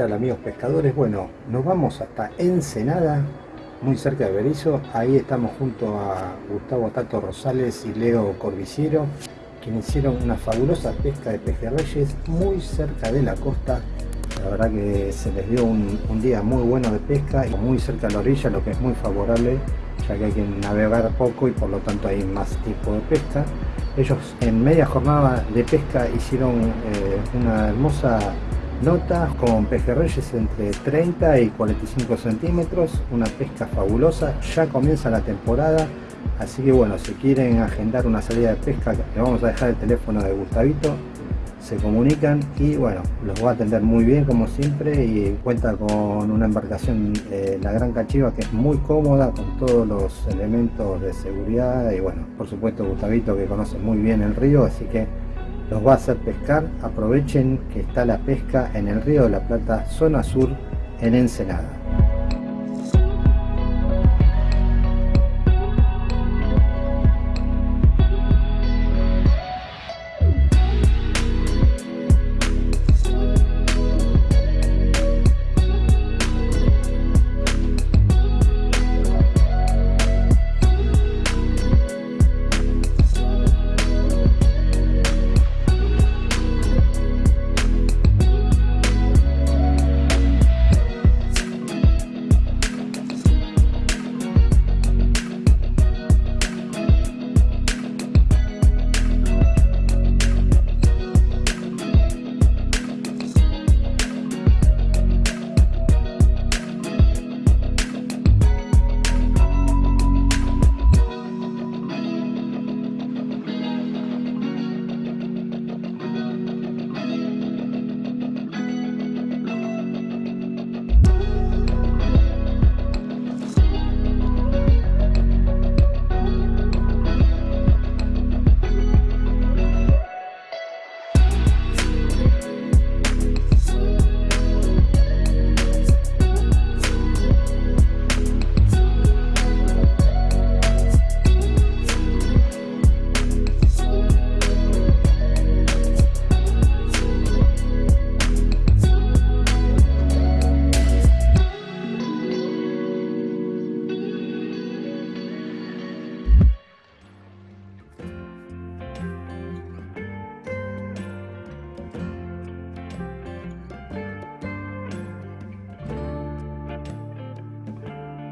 tal amigos pescadores? Bueno, nos vamos hasta Ensenada, muy cerca de Berizo. Ahí estamos junto a Gustavo Tato Rosales y Leo Corbiciero, quienes hicieron una fabulosa pesca de pejerreyes muy cerca de la costa. La verdad que se les dio un, día muy bueno de pesca y muy cerca de la orilla, lo que es muy favorable, ya que hay que navegar poco y por lo tanto hay más tipo de pesca. Ellos en media jornada de pesca hicieron eh, una hermosa nota con pejerreyes entre 30 y 45 centímetros, una pesca fabulosa, ya comienza la temporada, así que bueno, si quieren agendar una salida de pesca, le vamos a dejar el teléfono de Gustavito, se comunican y bueno, los va a atender muy bien como siempre y cuenta con una embarcación, eh, la Gran Cachiva, que es muy cómoda con todos los elementos de seguridad y bueno, por supuesto Gustavito que conoce muy bien el río, así que los va a hacer pescar, aprovechen que está la pesca en el río de la Plata, zona sur, en Ensenada.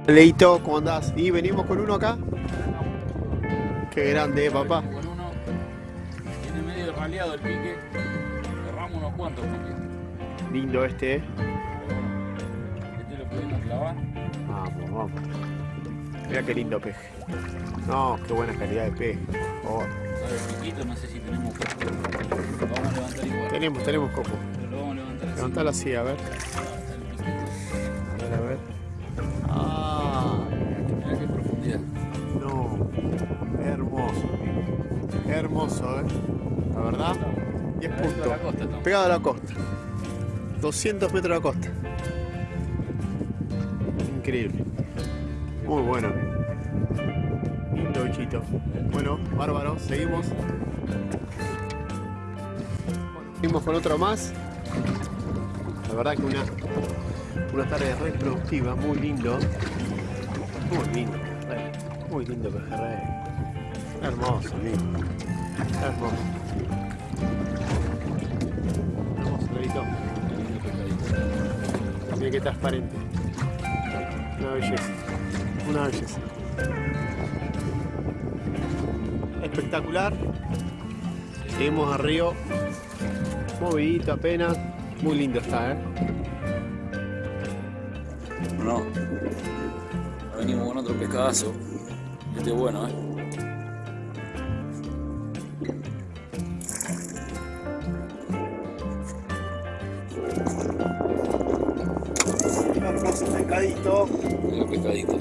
Leito, ¿cómo andás? ¿Y venimos con uno acá? Qué grande, eh, papá. Con uno, tiene medio raleado el pique, cerramos unos cuantos piques. Lindo este, eh. Pero bueno, este lo pudimos clavar. Vamos, vamos. Mira qué lindo peje. No, qué buena calidad de peje, por favor. Sabe el piquito, no sé si tenemos coco. Lo vamos a levantar igual. Tenemos, tenemos coco. Pero lo vamos a levantar así. Levantalo así. A ver, Hermoso, eh. La verdad. 10 Pegadito a puntos. Pegado a la costa. 200 metros de la costa. Increíble. Muy bueno. Lindo bichito. Bueno, bárbaro. Seguimos. Seguimos con otro más. La verdad que una, una tarde re productiva, muy lindo. Muy lindo. Muy lindo pejerrey. Hermoso, amigo. Hermoso. Lorito. Mira qué transparente. Una belleza. Una belleza. Espectacular. Seguimos al río. Movidito apenas. Muy lindo está, ¿eh? No. Venimos con otro pescadazo. Este es bueno, eh. Pescadito. Mira pescadito.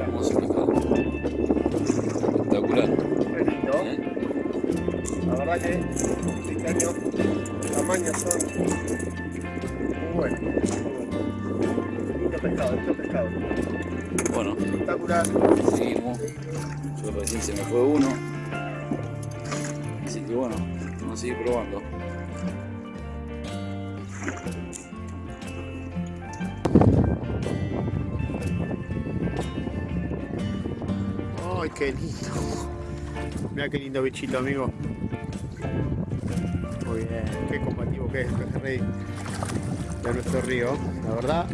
Hermoso pescado. Espectacular. lindo. ¿eh? La verdad que este año los tamaños son muy buenos. muy buenos. Pescado, lindo pescado. Bueno, Espectacular. seguimos. Yo recién se me fue uno. Así que bueno, vamos a seguir probando. Qué lindo. Mira qué lindo bichito, amigo. Muy bien, qué combativo que es el pejerrey de nuestro río, la verdad.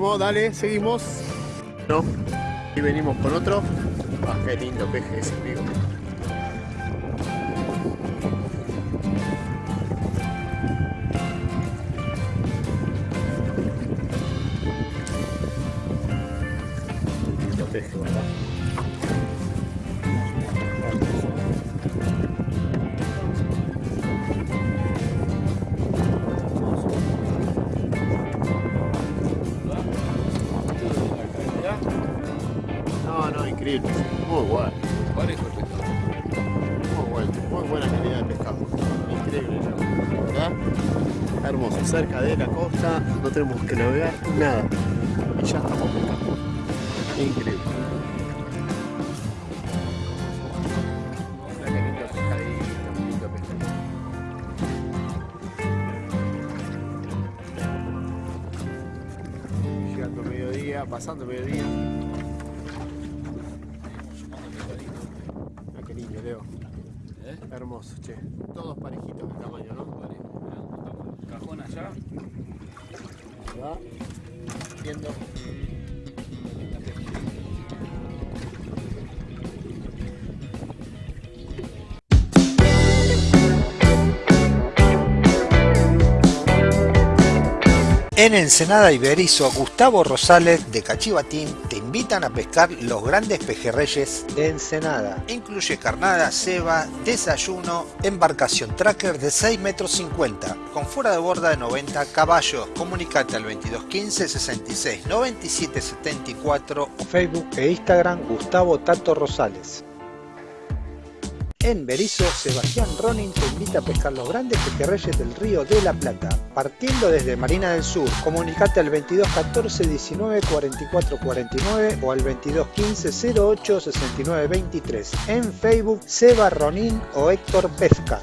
Dale, seguimos. No, y venimos con otro. Ah, qué lindo peje ese, amigo. Costa, no tenemos que navegar nada. Y ya estamos pescando. Increíble. Llegando mediodía, pasando mediodía. Mira qué lindo, Leo. ¿Eh? Hermoso, che. Todos parejitos de tamaño, ¿no? Cajón allá. ¿Verdad? Viendo. En Ensenada Iberizo, Gustavo Rosales de Cachivatín te invitan a pescar los grandes pejerreyes de Ensenada. Incluye carnada, ceba, desayuno, embarcación tracker de 6 metros 50 con fuera de borda de 90 caballos. Comunicate al 2215 66 97 74 Facebook e Instagram Gustavo Tato Rosales. En Berizo, Sebastián Ronin te invita a pescar los grandes pejerreyes del río de la Plata. Partiendo desde Marina del Sur, comunicate al 22 14 19 44 49 o al 22 15 08 69 23. En Facebook, Seba Ronin o Héctor Pesca.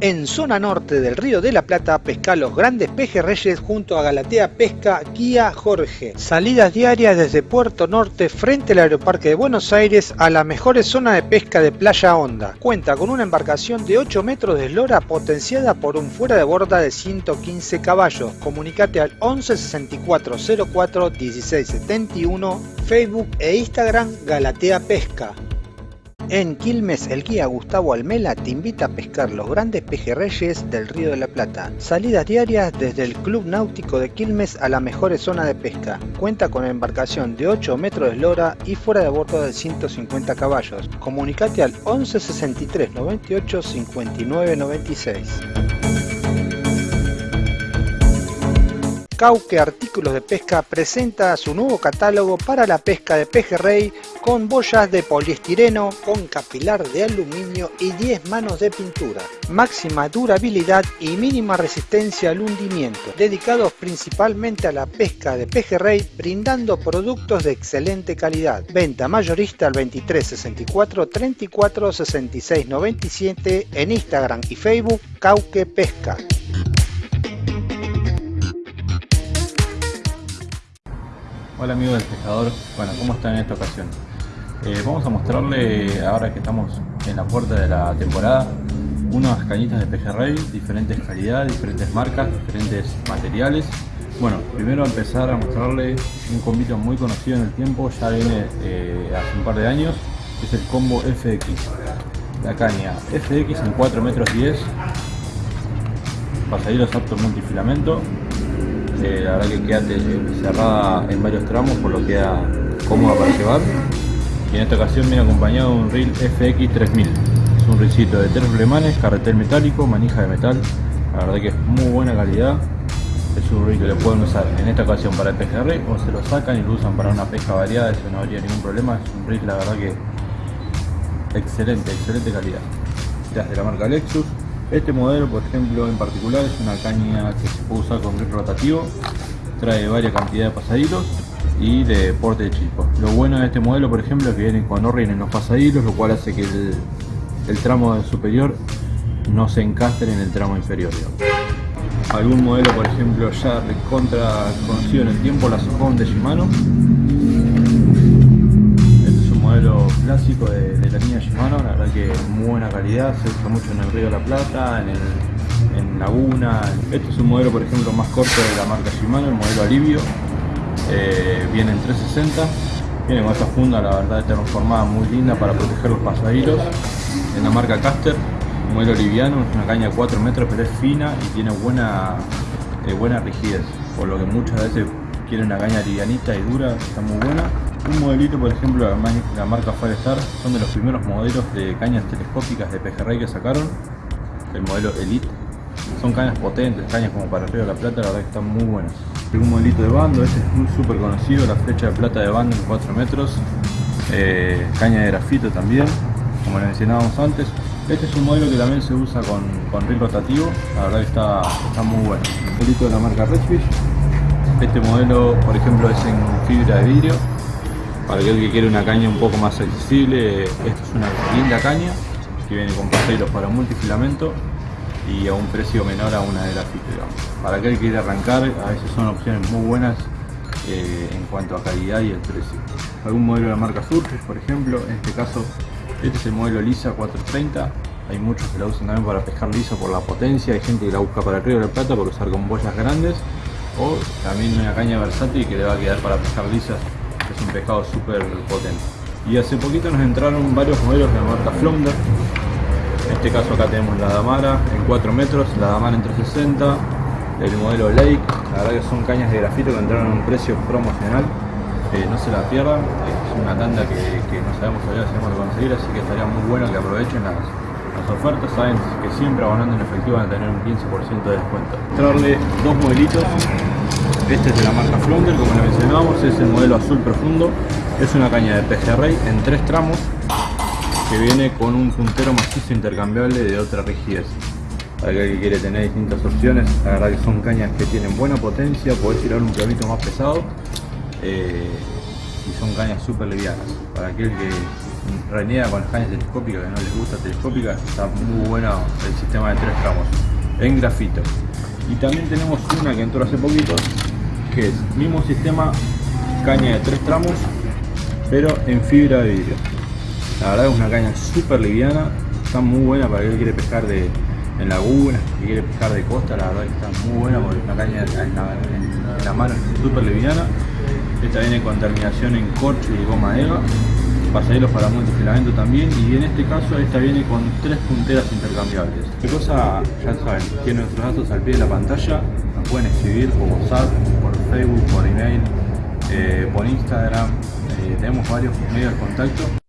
En zona norte del Río de la Plata pesca los grandes pejerreyes junto a Galatea Pesca Guía Jorge. Salidas diarias desde Puerto Norte frente al Aeroparque de Buenos Aires a la mejor zona de pesca de Playa Honda. Cuenta con una embarcación de 8 metros de eslora potenciada por un fuera de borda de 115 caballos. Comunicate al 11 64 04 16 71 Facebook e Instagram Galatea Pesca. En Quilmes, el guía Gustavo Almela te invita a pescar los grandes pejerreyes del Río de la Plata. Salidas diarias desde el Club Náutico de Quilmes a la mejor zona de pesca. Cuenta con embarcación de 8 metros de eslora y fuera de bordo de 150 caballos. Comunicate al 11 63 98 59 96. Cauque Artículos de Pesca presenta su nuevo catálogo para la pesca de pejerrey con boyas de poliestireno, con capilar de aluminio y 10 manos de pintura. Máxima durabilidad y mínima resistencia al hundimiento, dedicados principalmente a la pesca de pejerrey, brindando productos de excelente calidad. Venta mayorista al 23 64 34 66 97 en Instagram y Facebook Cauque Pesca. Hola amigos del pescador, bueno, ¿cómo están en esta ocasión? Eh, vamos a mostrarle, ahora que estamos en la puerta de la temporada, unas cañitas de pejerrey, diferentes calidades, diferentes marcas, diferentes materiales. Bueno, primero empezar a mostrarle un combito muy conocido en el tiempo, ya viene eh, hace un par de años, es el combo FX. La caña FX en 4 metros 10, pasadillos apto multifilamento, eh, la verdad que queda eh, cerrada en varios tramos por lo que queda cómoda para llevar. Y en esta ocasión viene acompañado de un reel FX 3000 es un reelcito de tres flemanes, carretel metálico, manija de metal. La verdad que es muy buena calidad. Es un río que lo pueden usar en esta ocasión para el pejerrey o se lo sacan y lo usan para una pesca variada, eso no habría ningún problema, es un rig la verdad que excelente, excelente calidad. De la marca Lexus. Este modelo, por ejemplo, en particular es una caña que se puede usar con rig rotativo, trae varias cantidades de pasadilos y de porte de chispa. Lo bueno de este modelo, por ejemplo, es que viene con orden en los pasadilos, lo cual hace que el, el tramo superior no se encastre en el tramo inferior. Algún modelo, por ejemplo, ya contra conocido en el tiempo, la Sojón de Shimano. Un modelo clásico de, la línea Shimano, la verdad que muy buena calidad, se usa mucho en el Río de la Plata, en, el, Laguna. Este es un modelo, por ejemplo, más corto de la marca Shimano, el modelo Alivio. Eh, viene en 360, viene con esta funda, la verdad, transformada muy linda para proteger los pasajeros. En la marca Caster, modelo liviano, es una caña de 4 metros pero es fina y tiene buena, eh, buena rigidez, por lo que muchas veces quieren una caña livianita y dura, está muy buena. Un modelito, por ejemplo, la marca Firestar, son de los primeros modelos de cañas telescópicas de pejerrey que sacaron, el modelo Elite. Son cañas potentes, cañas como para Río de la Plata, la verdad que están muy buenas. Un modelito de bando, este es súper conocido, la flecha de plata de bando en 4 metros, eh, caña de grafito también, como le mencionábamos antes, este es un modelo que también se usa con, con ring rotativo, la verdad que está, está muy bueno. Un modelito de la marca Redfish. Este modelo, por ejemplo, es en fibra de vidrio. Para aquel que quiere una caña un poco más accesible, esta es una linda caña que viene con paseros para multifilamento y a un precio menor a una de grafito. Digamos. Para aquel que quiere arrancar, a veces son opciones muy buenas eh, en cuanto a calidad y el precio. Algún modelo de la marca Surface, por ejemplo, en este caso este es el modelo Lisa 430. Hay muchos que la usan también para pescar lisa por la potencia. Hay gente que la busca para el río de la Plata por usar con boyas grandes. O también una caña versátil que le va a quedar para pescar lisas. Es un pescado súper potente. Y hace poquito nos entraron varios modelos de la marca Flounder. En este caso acá tenemos la Damara en 4 metros, la Damara en 360, el modelo Lake. La verdad que son cañas de grafito que entraron a un precio promocional. Eh, no se la pierdan, es una tanda que, que no sabemos todavía si vamos a conseguir, así que estaría muy bueno que aprovechen las, las ofertas, saben que siempre abonando en efectivo van a tener un 15% de descuento. Traerle dos modelitos, este es de la marca Flounder, como le mencionábamos, es el modelo azul profundo, es una caña de pejerrey en tres tramos que viene con un puntero macizo intercambiable de otra rigidez. Para aquel que quiere tener distintas opciones, la verdad que son cañas que tienen buena potencia, podés tirar un clavito más pesado eh, y son cañas súper livianas. Para aquel que reniega con las cañas telescópicas, que no les gusta telescópica, está muy bueno el sistema de tres tramos en grafito. Y también tenemos una que entró hace poquito, que es mismo sistema, caña de tres tramos, pero en fibra de vidrio. La verdad es una caña súper liviana, está muy buena para aquel que quiere pescar de, en lagunas, que quiere pescar de costa, la verdad que está muy buena porque una caña en la, en la mano es súper liviana esta viene con terminación en corcho y goma eva, pasajeros para multifilamento también y en este caso esta viene con tres punteras intercambiables. ¿Qué cosa? Ya saben, tienen nuestros datos al pie de la pantalla, nos pueden escribir por WhatsApp, Facebook, por email, eh, por Instagram, eh, tenemos varios medios de contacto.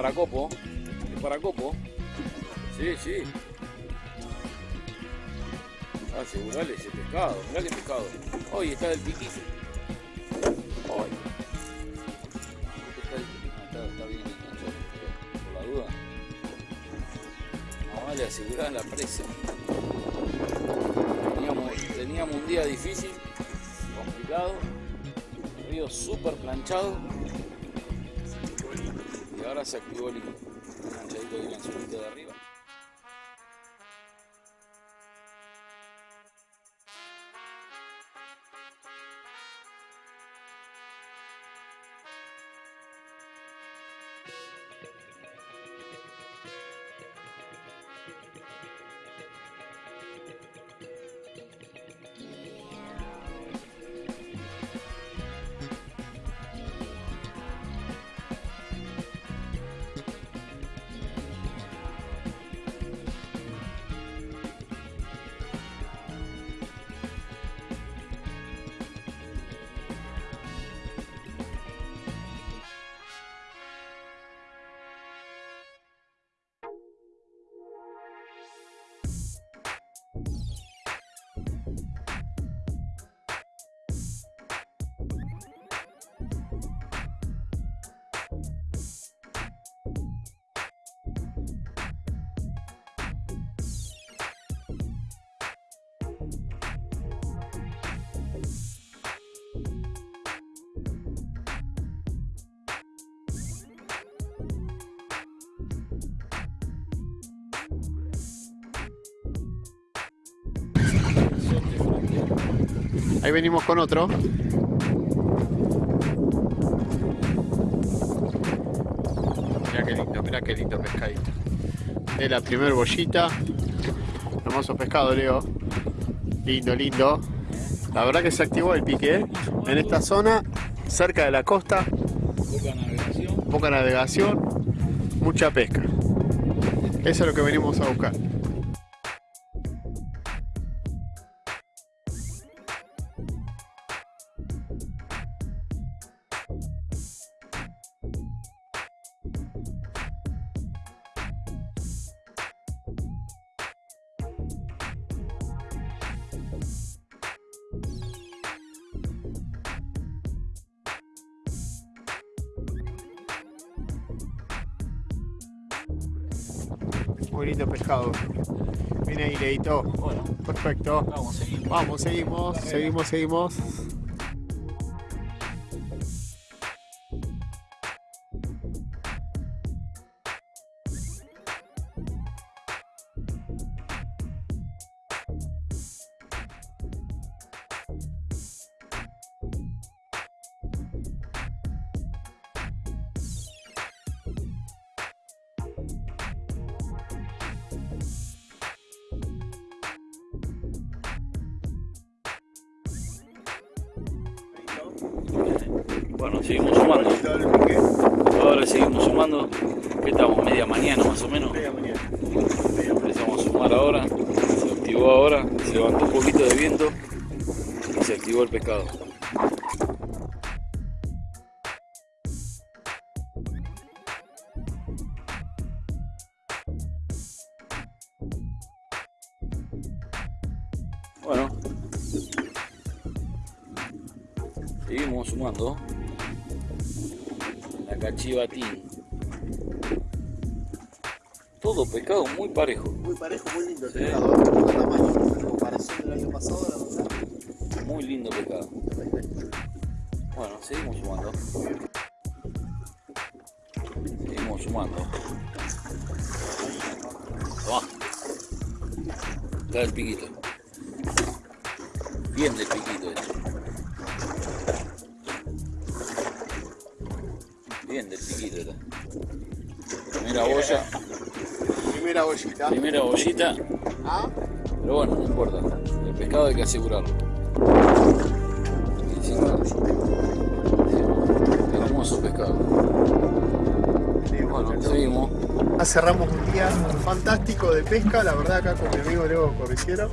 Ese paracopo, el paracopo. Sí, sí. Ah, asegurale ese pescado, mirá pescado. Hoy está del piquillo. Hoy. Está. Ah, está, bien enganchado, por la duda. No vale asegurar la presa. Teníamos, teníamos un día difícil, complicado. salió súper planchado. Ahora se activó el planchadito y el anzuelito de arriba. Ahí venimos con otro. Mira qué lindo, mira qué lindo pescadito. Es la primer bollita. Hermoso pescado, Leo. Lindo, lindo. La verdad que se activó el pique ¿eh? en esta zona, cerca de la costa. Poca navegación. Poca navegación, mucha pesca. Eso es lo que venimos a buscar. Leito. Bueno, Perfecto. vamos, seguimos. Vamos, seguimos, seguimos, seguimos. Bueno, seguimos sumando la cachivatín. Todo pescado muy parejo, Muy parejo, muy lindo el Sí. pescado. Poco tamaño. En comparación del año pasado, la verdad. muy lindo pescado. Bueno, seguimos sumando. Seguimos sumando. Toma. Acá el piquito. Bien del piquito este. Bien del piquito este. Primera boya, Primera bollita. primera bollita, Ah, pero bueno, no importa. El pescado hay que asegurarlo. Hermoso pescado. Bueno, seguimos. Cerramos un día fantástico de pesca, la verdad acá con mi amigo Leo Corriciero.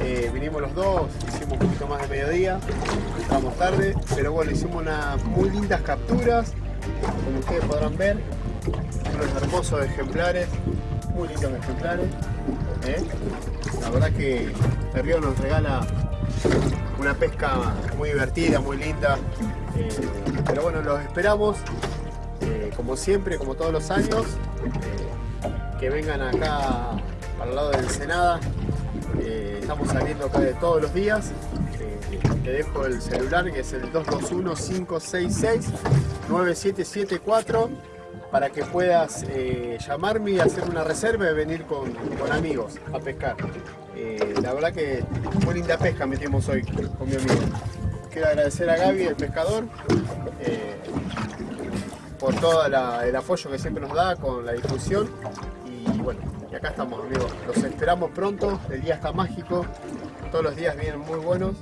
Eh, vinimos los dos, hicimos un poquito más de mediodía, estábamos tarde, pero bueno, hicimos unas muy lindas capturas, como ustedes podrán ver, unos hermosos ejemplares, muy lindos ejemplares. ¿eh? La verdad que el río nos regala una pesca muy divertida, muy linda. eh, pero bueno, los esperamos, eh, como siempre, como todos los años, que vengan acá para el lado de Ensenada. Eh, estamos saliendo acá de todos los días. eh, te dejo el celular que es el 221-566-9774 para que puedas eh, llamarme y hacer una reserva y venir con, amigos a pescar. La verdad que muy linda pesca metimos hoy con mi amigo. Quiero agradecer a Gaby, el pescador, por todo el apoyo que siempre nos da con la difusión. Bueno, y acá estamos amigos. Los esperamos pronto, el día está mágico, todos los días vienen muy buenos.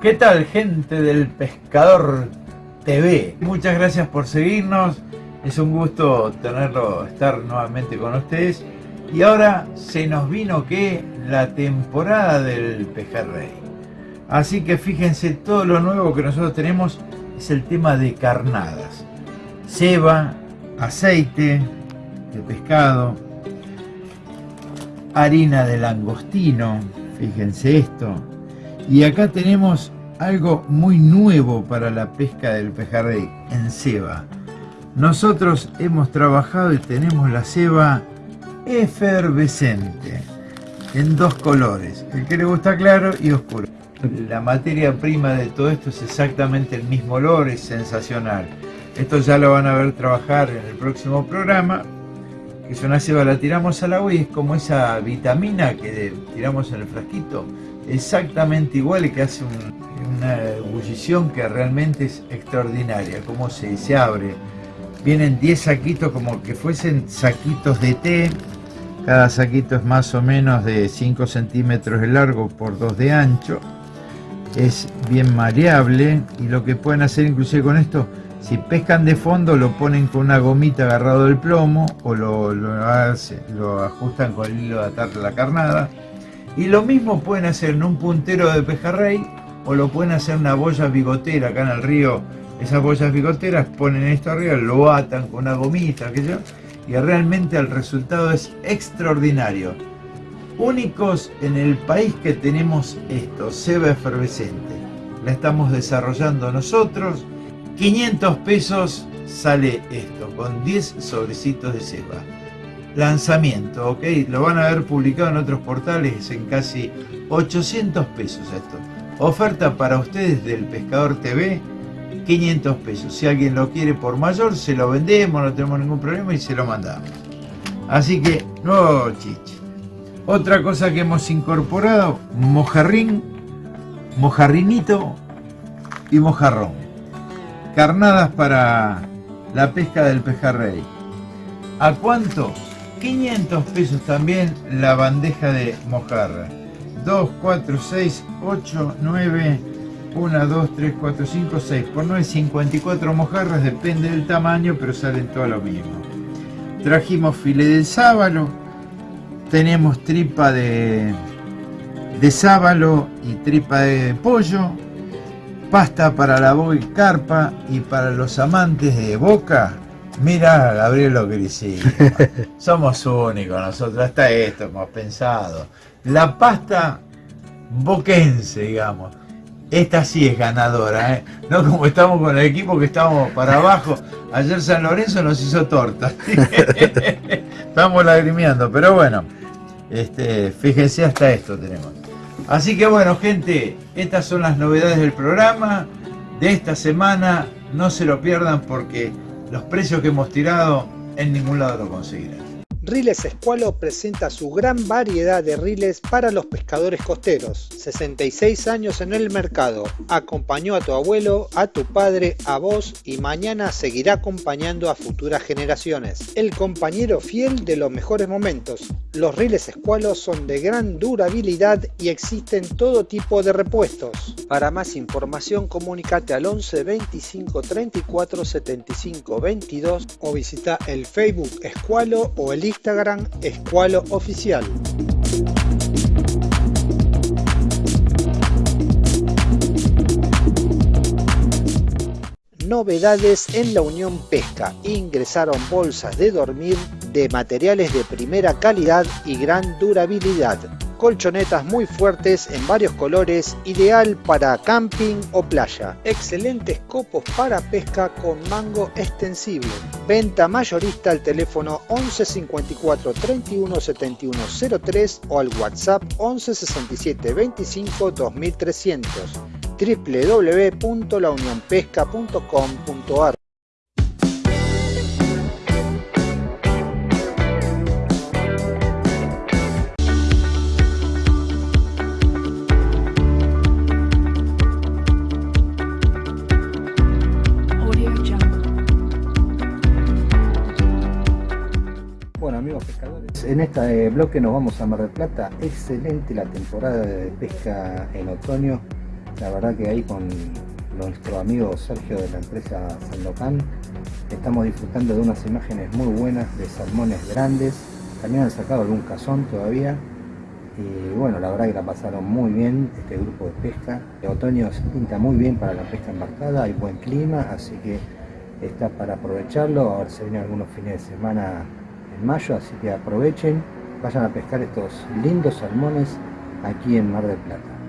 ¿Qué tal gente del Pescador TV? Muchas gracias por seguirnos. Es un gusto tenerlo, estar nuevamente con ustedes. Y ahora se nos vino que la temporada del pejerrey. Así que fíjense, todo lo nuevo que nosotros tenemos es el tema de carnadas. Ceba, aceite de pescado, harina de langostino, fíjense esto, y acá tenemos algo muy nuevo para la pesca del pejerrey en ceba. Nosotros hemos trabajado y tenemos la ceba efervescente en dos colores, el que le gusta claro y oscuro. La materia prima de todo esto es exactamente el mismo olor, es sensacional. Esto ya lo van a ver trabajar en el próximo programa, es una ceba, la tiramos al agua y es como esa vitamina que tiramos en el frasquito, exactamente igual que hace una ebullición que realmente es extraordinaria, como se, se abre. Vienen 10 saquitos como que fuesen saquitos de té, cada saquito es más o menos de 5 centímetros de largo por 2 de ancho, es bien mareable y lo que pueden hacer inclusive con esto, si pescan de fondo lo ponen con una gomita agarrado del plomo o lo, lo, lo ajustan con el hilo de atar la carnada y lo mismo pueden hacer en un puntero de pejerrey o lo pueden hacer en una boya bigotera acá en el río. Esas boyas bigoteras ponen esto arriba, lo atan con una gomita, aquello, y realmente el resultado es extraordinario. Únicos en el país que tenemos esto, ceba efervescente. La estamos desarrollando nosotros. 500 pesos sale esto, con 10 sobrecitos de ceba lanzamiento, ¿ok? Lo van a ver publicado en otros portales en casi 800 pesos esto. Oferta para ustedes del Pescador TV, 500 pesos. Si alguien lo quiere por mayor, se lo vendemos, no tenemos ningún problema y se lo mandamos. Así que, nuevo chiche. Otra cosa que hemos incorporado, mojarrín, mojarrinito y mojarrón. Carnadas para la pesca del pejerrey. ¿A cuánto? 500 pesos también la bandeja de mojarra. 2, 4, 6, 8, 9, 1, 2, 3, 4, 5, 6. Por 9, 54 mojarras, depende del tamaño, pero salen todo lo mismo. Trajimos filé del sábalo, tenemos tripa de, de sábalo y tripa de pollo, pasta para la boca y carpa y para los amantes de boca, mira Gabriel lo. Somos únicos nosotros, hasta esto hemos pensado. La pasta boquense, digamos. Esta sí es ganadora, ¿eh? no como estamos con el equipo que estamos para abajo. Ayer San Lorenzo nos hizo torta. estamos lagrimeando, pero bueno, este, fíjense hasta esto tenemos. Así que bueno, gente, estas son las novedades del programa de esta semana. No se lo pierdan porque los precios que hemos tirado en ningún lado lo conseguirán. Riles Escualo presenta su gran variedad de riles para los pescadores costeros. 66 años en el mercado. Acompañó a tu abuelo, a tu padre, a vos y mañana seguirá acompañando a futuras generaciones. El compañero fiel de los mejores momentos. Los riles Escualo son de gran durabilidad y existen todo tipo de repuestos. Para más información comunícate al 11 25 34 75 22 o visita el Facebook Escualo o el Instagram Escualo Oficial. Novedades en la Unión Pesca. Ingresaron bolsas de dormir de materiales de primera calidad y gran durabilidad. Colchonetas muy fuertes en varios colores, ideal para camping o playa. Excelentes copos para pesca con mango extensible. Venta mayorista al teléfono 11 54 31 71 03 o al WhatsApp 11 67 25 2300 www.launionpesca.com.ar este bloque nos vamos a Mar del Plata. Excelente la temporada de pesca en otoño. La verdad que ahí con nuestro amigo Sergio de la empresa Sandocan estamos disfrutando de unas imágenes muy buenas de salmones grandes. También han sacado algún cazón todavía. Y bueno, la verdad que la pasaron muy bien este grupo de pesca. El otoño se pinta muy bien para la pesca embarcada, hay buen clima, así que está para aprovecharlo. Ahora se vienen algunos fines de semana mayo, así que aprovechen, vayan a pescar estos lindos salmones aquí en Mar del Plata.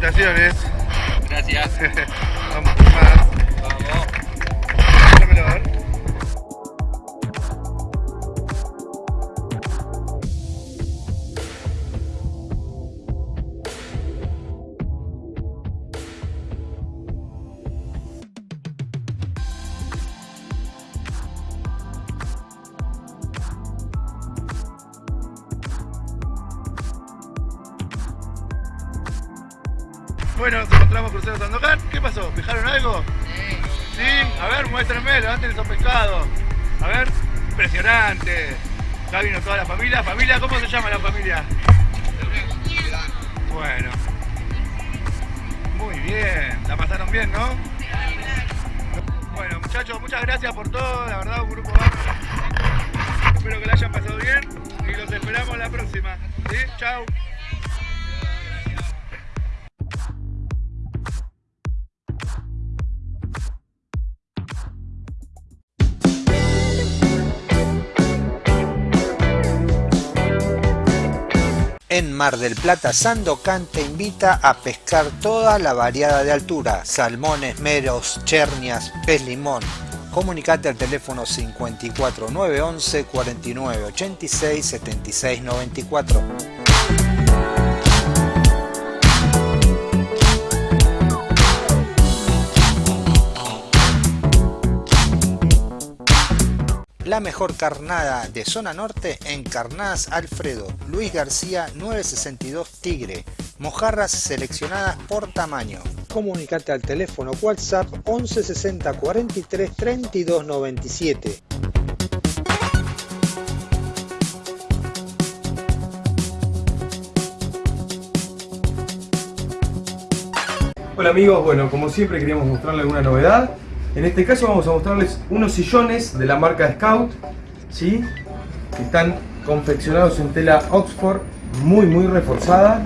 Felicitaciones. Gracias. Vamos por más. Familia. ¿Familia? ¿Cómo se llama la familia? Bueno. Muy bien. La pasaron bien, ¿no? Bueno, muchachos, muchas gracias por todo. La verdad, un grupo. Espero que la hayan pasado bien y los esperamos la próxima. ¿Sí? Chao. Mar del Plata, Sandocan te invita a pescar toda la variada de altura, salmones, meros, chernias, pez limón. Comunicate al teléfono 54911 4986 7694. La mejor carnada de zona norte en Carnadas Alfredo, Luis García 962 Tigre, mojarras seleccionadas por tamaño. Comunicate al teléfono WhatsApp 11 60 43 32 97. Hola amigos, bueno como siempre queríamos mostrarles alguna novedad. En este caso vamos a mostrarles unos sillones de la marca Scout, ¿sí? que están confeccionados en tela Oxford, muy muy reforzada.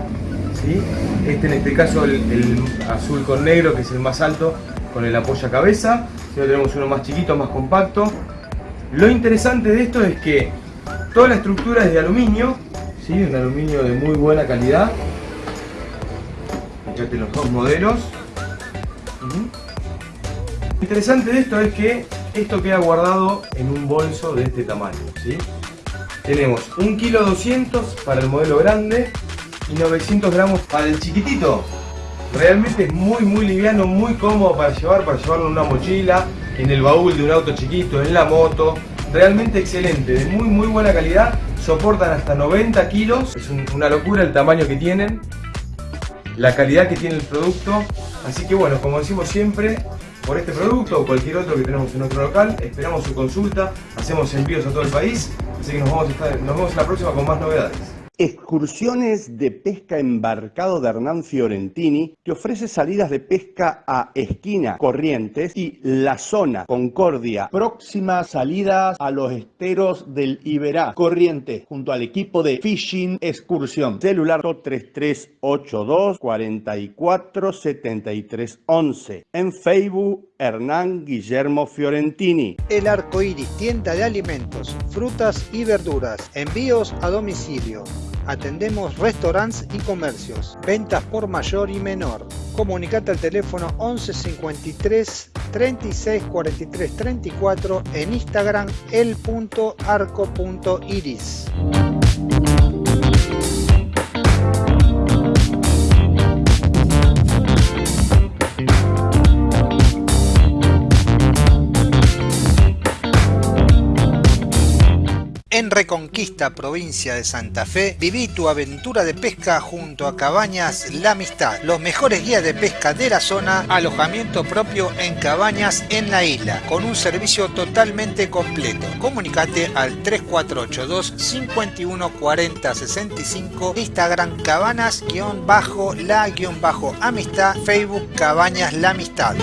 ¿sí? Este en este caso el, azul con negro, que es el más alto, con el apoya cabeza. Si tenemos uno más chiquito, más compacto. Lo interesante de esto es que toda la estructura es de aluminio, ¿sí? un aluminio de muy buena calidad. Fíjate los dos modelos. Lo interesante de esto es que esto queda guardado en un bolso de este tamaño. Tenemos 1 kilo 200 para el modelo grande y 900 gramos para el chiquitito. Realmente es muy muy liviano, muy cómodo para llevar, para llevarlo en una mochila, en el baúl de un auto chiquito, en la moto. Realmente excelente, de muy muy buena calidad, soportan hasta 90 kilos, es un- una locura el tamaño que tienen, la calidad que tiene el producto. Así que bueno, como decimos siempre, por este producto o cualquier otro que tenemos en nuestro local, esperamos su consulta, hacemos envíos a todo el país, así que nos, nos vemos en la próxima con más novedades. Excursiones de pesca embarcado de Hernán Fiorentini te ofrece salidas de pesca a Esquina, Corrientes y La Zona, Concordia. Próximas salidas a los esteros del Iberá, Corrientes, junto al equipo de Fishing Excursión. Celular 3382 44 73 11. En Facebook, Hernán Guillermo Fiorentini. El Arco Iris, tienda de alimentos, frutas y verduras. Envíos a domicilio. Atendemos restaurantes y comercios. Ventas por mayor y menor. Comunicate al teléfono 11 53 36 43 34 en Instagram el.arco.iris. En Reconquista, provincia de Santa Fe, viví tu aventura de pesca junto a Cabañas La Amistad, los mejores guías de pesca de la zona, alojamiento propio en cabañas en la isla, con un servicio totalmente completo. Comunicate al 3482 51 40 65, Instagram cabanas-la-amistad, Facebook Cabañas La Amistad.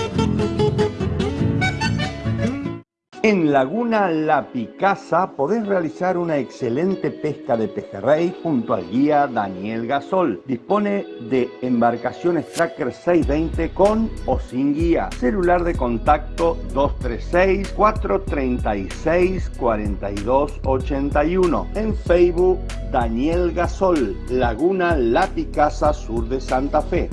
En Laguna La Picasa podés realizar una excelente pesca de pejerrey junto al guía Daniel Gasol. Dispone de embarcaciones Tracker 620 con o sin guía. Celular de contacto 236-436-4281. En Facebook Daniel Gasol, Laguna La Picasa, sur de Santa Fe.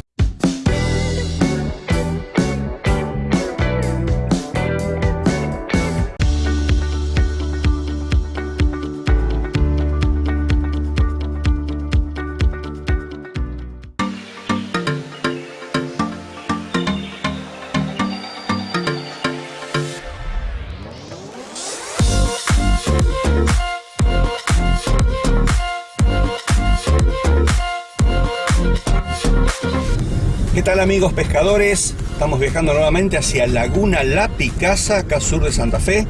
Amigos pescadores? Estamos viajando nuevamente hacia Laguna La Picasa, acá sur de Santa Fe.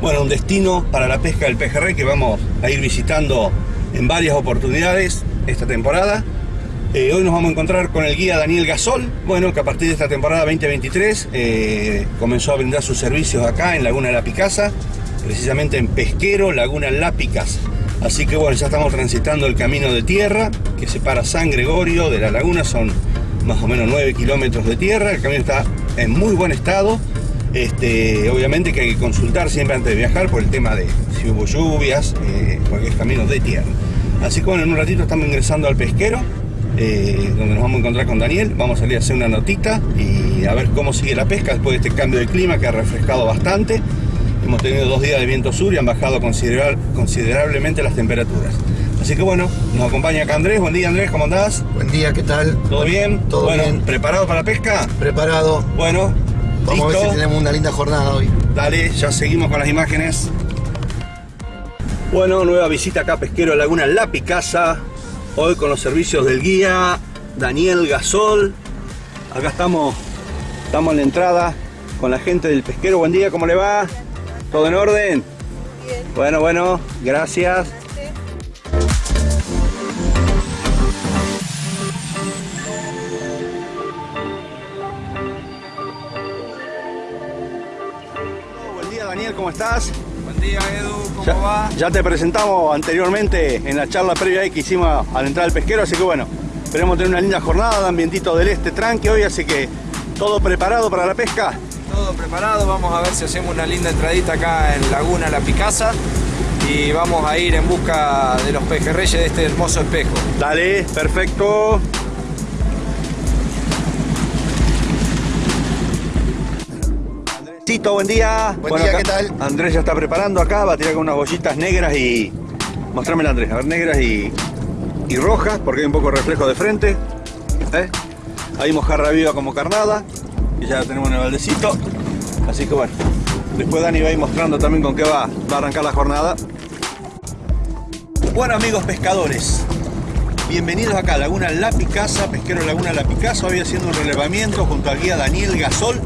Bueno, un destino para la pesca del pejerrey que vamos a ir visitando en varias oportunidades esta temporada. Eh, hoy nos vamos a encontrar con el guía Daniel Gasol, bueno, que a partir de esta temporada 2023 eh, comenzó a brindar sus servicios acá en Laguna La Picasa, precisamente en Pesquero, Laguna La Picasa. Así que bueno, ya estamos transitando el camino de tierra que separa San Gregorio de la laguna, son más o menos 9 kilómetros de tierra, el camino está en muy buen estado. Este, obviamente que hay que consultar siempre antes de viajar por el tema de si hubo lluvias, eh, porque camino de tierra. Así que bueno, en un ratito estamos ingresando al pesquero, eh, donde nos vamos a encontrar con Daniel. Vamos a salir a hacer una notita y a ver cómo sigue la pesca después de este cambio de clima que ha refrescado bastante. Hemos tenido dos días de viento sur y han bajado considerablemente las temperaturas. Así que bueno, nos acompaña acá Andrés. Buen día Andrés, ¿cómo andás? Buen día, ¿qué tal? ¿Todo bien? Todo bueno, bien. ¿preparado para la pesca? Preparado. Bueno, Vamos a ver si tenemos una linda jornada hoy. Dale, ya seguimos con las imágenes. Bueno, nueva visita acá a Pesquero Laguna La Picasa. Hoy con los servicios del guía Daniel Gasol. Acá estamos, estamos en la entrada con la gente del pesquero. Buen día, ¿cómo le va? ¿Todo en orden? Bueno, bueno, gracias. ¿Cómo estás? Buen día Edu, ¿cómo Ya, va? ya te presentamos anteriormente en la charla previa que hicimos al entrar al pesquero, así que bueno, esperemos tener una linda jornada de ambientito del este tranqui hoy, así que todo preparado para la pesca. Todo preparado, vamos a ver si hacemos una linda entradita acá en Laguna La Picasa. y vamos a ir en busca de los pejerreyes de este hermoso espejo. Dale, perfecto. Buen día. Buen día, ¿qué tal? Andrés ya está preparando acá, va a tirar con unas bollitas negras y... Mostrámela Andrés, a ver, negras y, y rojas, porque hay un poco de reflejo de frente. ¿eh? Ahí mojarra viva como carnada, y ya tenemos en el baldecito. Así que bueno, después Dani va a ir mostrando también con qué va, va a arrancar la jornada. Bueno amigos pescadores, bienvenidos acá a Laguna La Picasa, pesquero Laguna La Picasa, hoy haciendo un relevamiento junto al guía Daniel Gasol.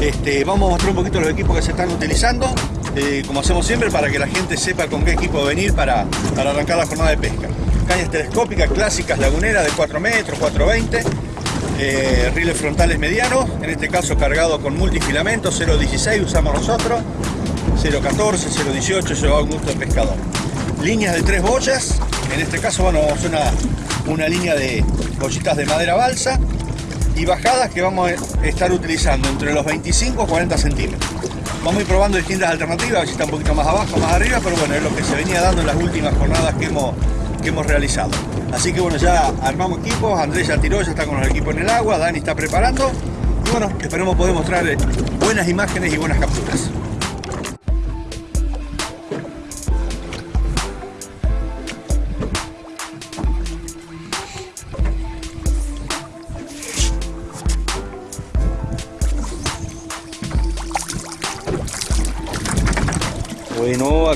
Este, vamos a mostrar un poquito los equipos que se están utilizando, eh, como hacemos siempre, para que la gente sepa con qué equipo venir para, para arrancar la jornada de pesca. Cañas telescópicas clásicas laguneras de 4 metros, 420, eh, riles frontales medianos, en este caso cargado con multifilamento, 0.16 usamos nosotros, 0.14, 0.18 lleva a gusto del pescador. Líneas de tres boyas, en este caso bueno, vamos a una, una línea de bollitas de madera balsa y bajadas que vamos a estar utilizando entre los 25 y 40 centímetros. Vamos a ir probando distintas alternativas, a ver si está un poquito más abajo, más arriba, pero bueno, es lo que se venía dando en las últimas jornadas que hemos, que hemos realizado. Así que bueno, ya armamos equipos, Andrés ya tiró, ya está con los equipos en el agua, Dani está preparando. Y bueno, esperemos poder mostrar buenas imágenes y buenas capturas.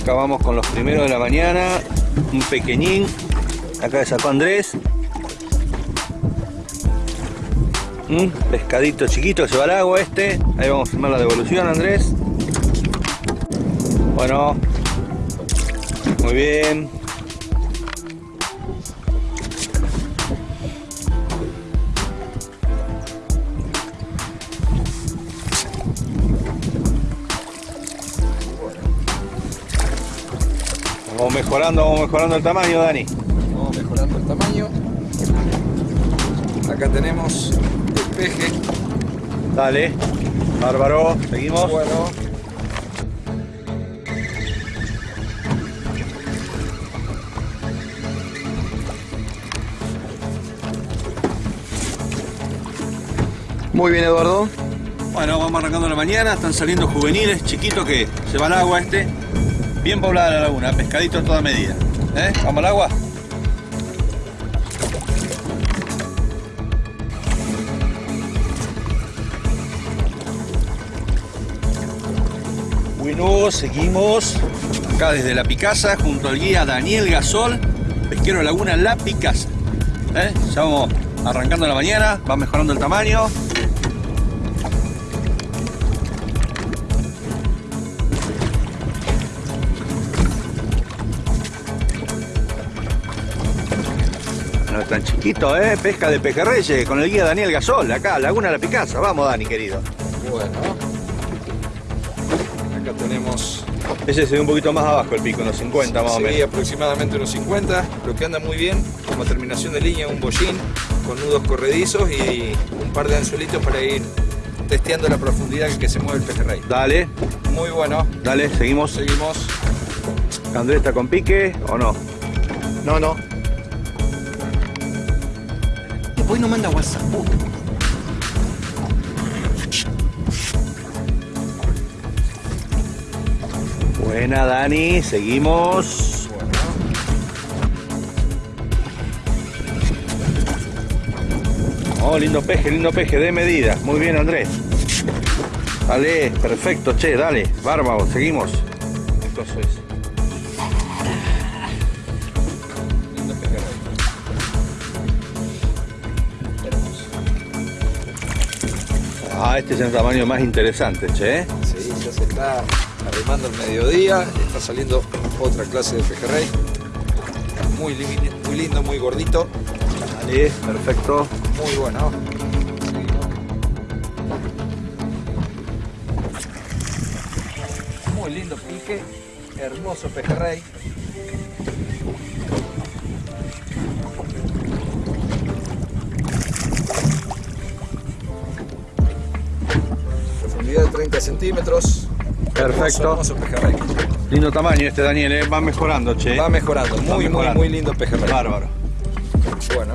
Bueno, acabamos con los primeros de la mañana. Un pequeñín. Acá sacó Andrés. Un pescadito chiquito se va al agua este. Ahí vamos a filmar la devolución, Andrés. Bueno. Muy bien. Vamos mejorando, vamos mejorando el tamaño, Dani. Vamos mejorando el tamaño. Acá tenemos el peje. Dale. Bárbaro. Seguimos. Bueno. Muy bien, Eduardo. Bueno, vamos arrancando la mañana. Están saliendo juveniles, chiquitos que se va al agua este. Bien poblada la laguna, pescadito a toda medida. ¿Eh? ¿Vamos al agua? Bueno, seguimos acá desde La Picasa junto al guía Daniel Gasol, pesquero de Laguna La Picasa. ¿Eh? Ya vamos arrancando la mañana, va mejorando el tamaño. No es tan chiquito, ¿eh? Pesca de pejerreyes con el guía Daniel Gasol, acá, Laguna La Picasa. Vamos, Dani, querido. Bueno. Acá tenemos Ese se ve un poquito más abajo el pico, unos 50 más o Sí, menos. aproximadamente unos 50, lo que anda muy bien, como terminación de línea, un bollín con nudos corredizos y un par de anzuelitos para ir testeando la profundidad que se mueve el pejerrey. Dale, Muy bueno. dale, seguimos. Seguimos. ¿Andrés está con pique o no? No, no. Hoy no manda WhatsApp. Buena, Dani, seguimos. Oh, lindo peje, lindo peje, de medida. Muy bien, Andrés. Dale, perfecto, che, dale. Bárbaro, seguimos. Eso es. Ah, este es el tamaño más interesante, che. Sí, ya se está arrimando el mediodía, está saliendo otra clase de pejerrey. Muy, muy lindo, muy gordito, Dale, perfecto. muy bueno. Muy lindo pique, hermoso pejerrey. 30 centímetros. Perfecto. Hermoso, hermoso pejerrey. Lindo tamaño este Daniel, ¿eh? va mejorando, che. Va mejorando, muy, muy, mejorando. muy lindo pejerrey. Bárbaro. Bueno,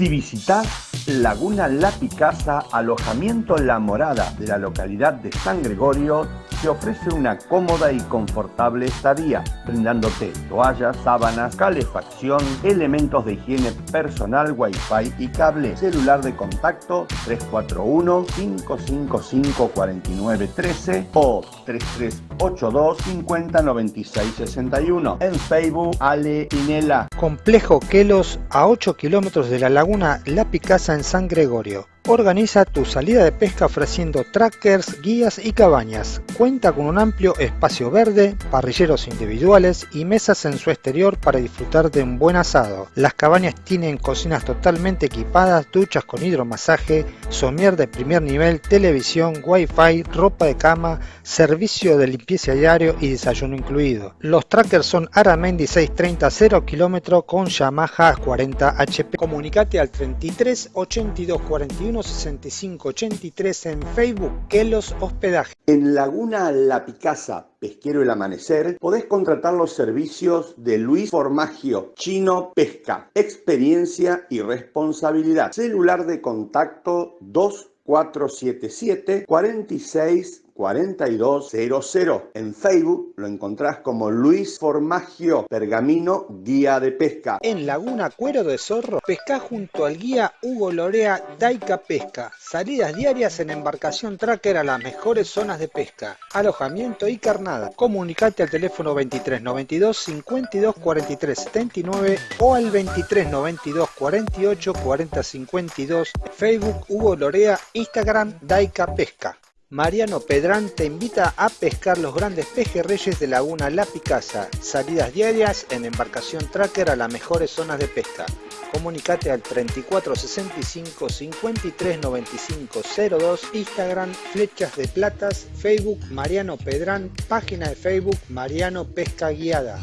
Si visitas Laguna La Picasa, alojamiento La Morada de la localidad de San Gregorio, te ofrece una cómoda y confortable estadía, brindándote toallas, sábanas, calefacción, elementos de higiene personal, wifi y cable, celular de contacto 341-555-4913 o 3382-509661. En Facebook, Ale Pinela. Complejo Quelos a 8 kilómetros de la laguna La Picasa en San Gregorio. Organiza tu salida de pesca ofreciendo trackers, guías y cabañas. Cuenta con un amplio espacio verde, parrilleros individuales y mesas en su exterior para disfrutar de un buen asado. Las cabañas tienen cocinas totalmente equipadas, duchas con hidromasaje, somier de primer nivel, televisión, wifi, ropa de cama, servicio de limpieza diario y desayuno incluido. Los trackers son Aramendi 630 0 km con Yamaha 40 HP. Comunicate al 33 82 41 65 83 en Facebook Kelos Hospedaje. En Laguna La Picasa, Pesquero El Amanecer, podés contratar los servicios de Luis Formagio, Chino Pesca, experiencia y responsabilidad. Celular de contacto 2477 46 4200. En Facebook lo encontrás como Luis Formagio, Pergamino Guía de Pesca. En Laguna Cuero de Zorro, pesca junto al guía Hugo Lorea Daica Pesca. Salidas diarias en embarcación tracker a las mejores zonas de pesca. Alojamiento y carnada. Comunicate al teléfono 23 92 52 43 79 o al 23 92 48 40 52. Facebook Hugo Lorea, Instagram Daica Pesca. Mariano Pedrán te invita a pescar los grandes pejerreyes de Laguna La Picasa. Salidas diarias en embarcación tracker a las mejores zonas de pesca. Comunicate al 3465 53 95 02, Instagram Flechas de Platas, Facebook Mariano Pedrán, página de Facebook Mariano Pesca Guiada.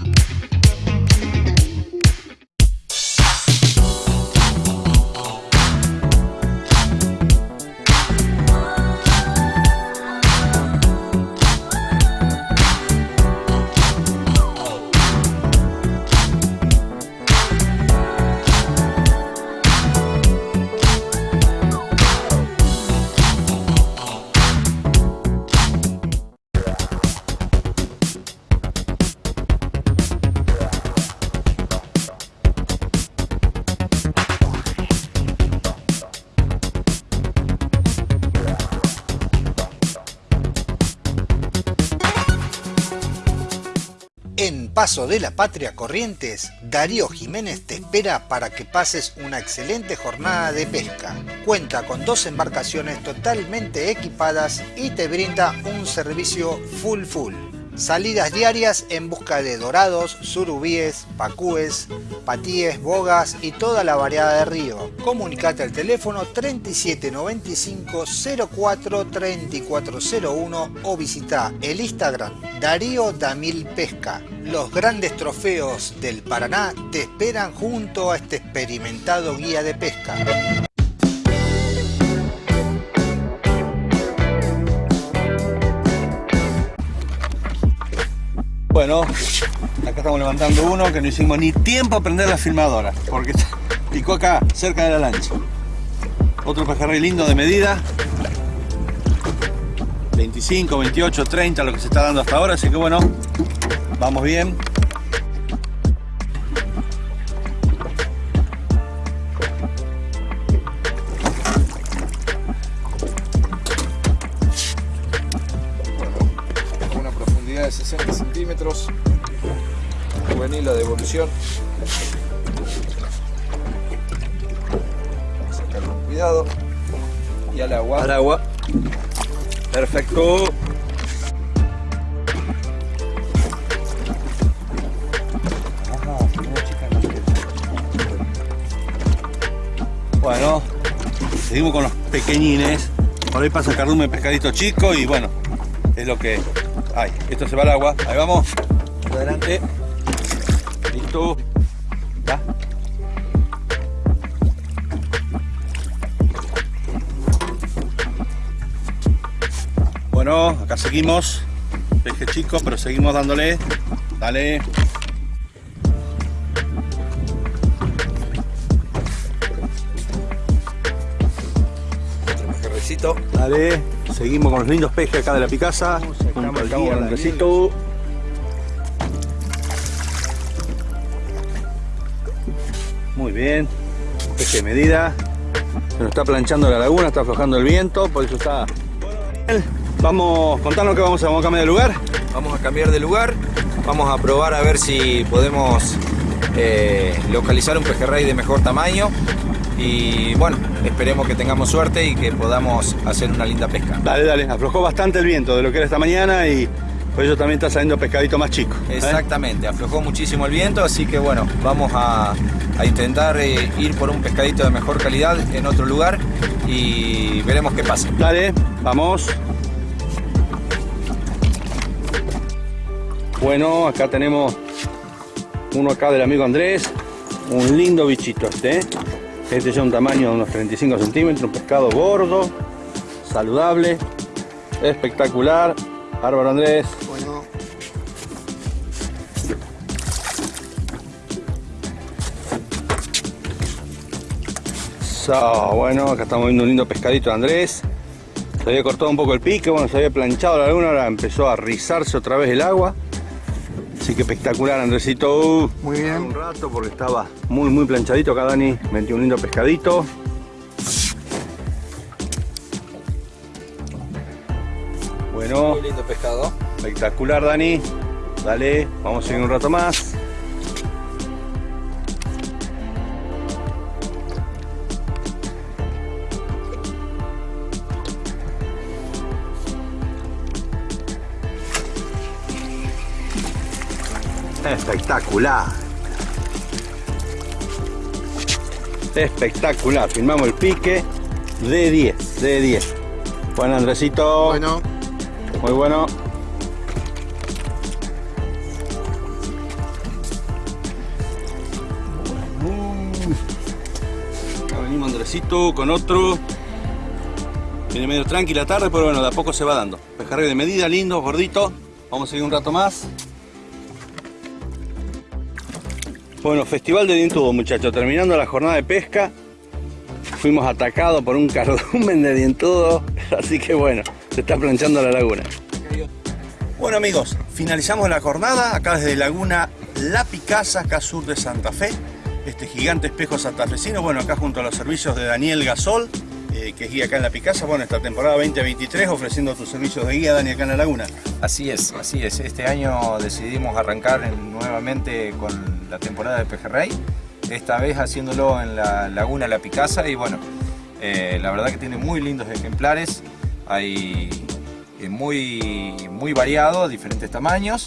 Paso de la Patria Corrientes, Darío Jiménez te espera para que pases una excelente jornada de pesca. Cuenta con dos embarcaciones totalmente equipadas y te brinda un servicio full full. Salidas diarias en busca de dorados, surubíes, pacúes, patíes, bogas y toda la variedad de río. Comunicate al teléfono 3795 04 3401 o visita el Instagram Darío Damil Pesca. Los grandes trofeos del Paraná te esperan junto a este experimentado guía de pesca. Bueno, acá estamos levantando uno que no hicimos ni tiempo a prender la filmadora, porque picó acá, cerca de la lancha. Otro pejerrey lindo de medida. 25, 28, 30, lo que se está dando hasta ahora, así que bueno, vamos bien. Devolución. Sacarlo con cuidado. Y al agua. Al agua. Perfecto. Bueno, seguimos con los pequeñines. Por ahí pasa cardume pescadito chico y bueno, es lo que hay. Esto se va al agua. Ahí vamos. Adelante. Tú. ¿Ya? Bueno, acá seguimos. Peje chico, pero seguimos dándole. Dale. Dale, seguimos con los lindos pejes acá de la Picasa. Junto al bien. Peje de medida. Se nos está planchando la laguna, está aflojando el viento, por eso está... Vamos, contanos que vamos a, vamos a cambiar de lugar. Vamos a cambiar de lugar. Vamos a probar a ver si podemos eh, localizar un pejerrey de mejor tamaño. Y bueno, esperemos que tengamos suerte y que podamos hacer una linda pesca. Dale, dale, aflojó bastante el viento de lo que era esta mañana y por eso también está saliendo pescadito más chico. ¿eh? Exactamente, aflojó muchísimo el viento, así que bueno, vamos a, a intentar eh, ir por un pescadito de mejor calidad en otro lugar y veremos qué pasa. Dale, vamos. Bueno, acá tenemos uno acá del amigo Andrés, un lindo bichito este, ¿eh? este es un tamaño de unos 35 centímetros, un pescado gordo, saludable, espectacular, bárbaro Andrés. Bueno, So, bueno, acá estamos viendo un lindo pescadito de Andrés. Se había cortado un poco el pique, bueno, se había planchado la laguna, ahora empezó a rizarse otra vez el agua. Así que espectacular, Andresito. muy bien. Un rato porque estaba muy, muy planchadito acá, Dani. Metió un lindo pescadito. Bueno, Muy lindo pescado. espectacular, Dani. Dale, vamos a seguir un rato más. Espectacular. Espectacular. Filmamos el pique de 10, de 10. Bueno, Andresito. Bueno, Muy bueno. Acá venimos Andresito con otro. Viene medio tranquila tarde, pero bueno, de a poco se va dando. Pejerrey de medida, lindo, gordito. Vamos a seguir un rato más. Bueno, Festival de Dientudo, muchachos. Terminando la jornada de pesca, fuimos atacados por un cardumen de dientudo. Así que bueno, se está planchando la laguna. Bueno amigos, finalizamos la jornada acá desde Laguna La Picasa, acá sur de Santa Fe. Este gigante espejo santafesino, bueno, acá junto a los servicios de Daniel Gasol, eh, que es guía acá en La Picasa, bueno, esta temporada 2023 ofreciendo tus servicios de guía, Dani, acá en la laguna. Así es, así es. Este año decidimos arrancar en- nuevamente con la temporada de pejerrey. Esta vez haciéndolo en la laguna La Picasa y bueno, eh, la verdad que tiene muy lindos ejemplares. Hay eh, muy, muy variado, diferentes tamaños.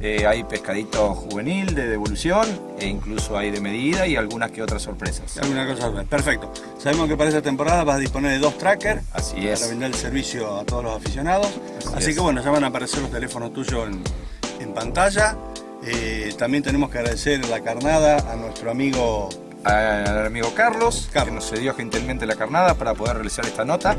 Eh, hay pescadito juvenil de devolución e incluso hay de medida y algunas que otras sorpresas. Alguna cosa, perfecto. Sabemos que para esta temporada vas a disponer de dos trackers Así es. para brindar el servicio a todos los aficionados. Así, Así es. que bueno, ya van a aparecer los teléfonos tuyos en, en pantalla. Eh, también tenemos que agradecer la carnada a nuestro amigo Al amigo Carlos, que nos cedió gentilmente la carnada para poder realizar esta nota.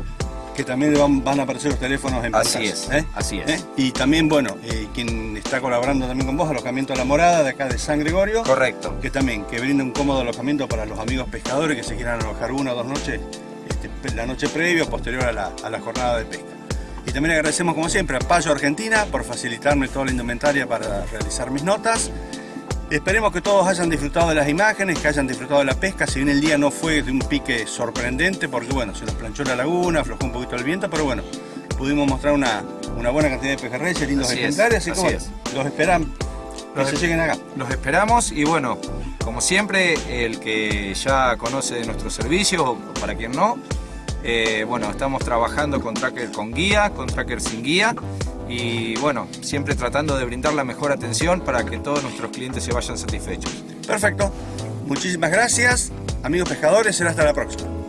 Que también van, van a aparecer los teléfonos en Así pantalla. es, ¿eh? así es. ¿Eh? Y también, bueno, eh, quien está colaborando también con vos, alojamiento a la morada de acá de San Gregorio. Correcto. Que también, que brinda un cómodo alojamiento para los amigos pescadores que se quieran alojar una o dos noches, este, la noche previa o posterior a la, a la jornada de pesca. Y también agradecemos como siempre a Payo Argentina por facilitarme toda la indumentaria para realizar mis notas. Esperemos que todos hayan disfrutado de las imágenes, que hayan disfrutado de la pesca. Si bien el día no fue de un pique sorprendente, porque bueno, se nos planchó la laguna, aflojó un poquito el viento, pero bueno, pudimos mostrar una, una buena cantidad de pejerreyes, lindos Así es, ejemplares, así que los esperan que Los- se lleguen acá. Los esperamos y bueno, como siempre, el que ya conoce de nuestros servicios o para quien no, eh, bueno, estamos trabajando con tracker con guía, con tracker sin guía y bueno, siempre tratando de brindar la mejor atención para que todos nuestros clientes se vayan satisfechos. Perfecto. Muchísimas gracias, amigos pescadores. Será hasta la próxima.